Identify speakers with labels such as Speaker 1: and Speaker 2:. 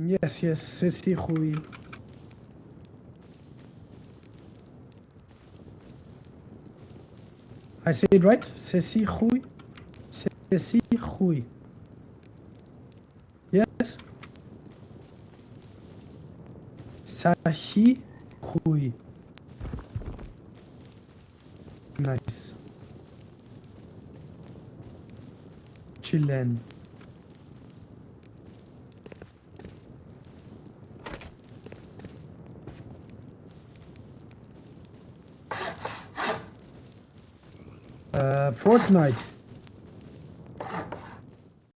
Speaker 1: Yes, yes, Sissy Hui. I say it right? Sissy Hui? Sissy Hui. Yes? Sahi Hui. Nice. Chillen. Uh, Fortnite.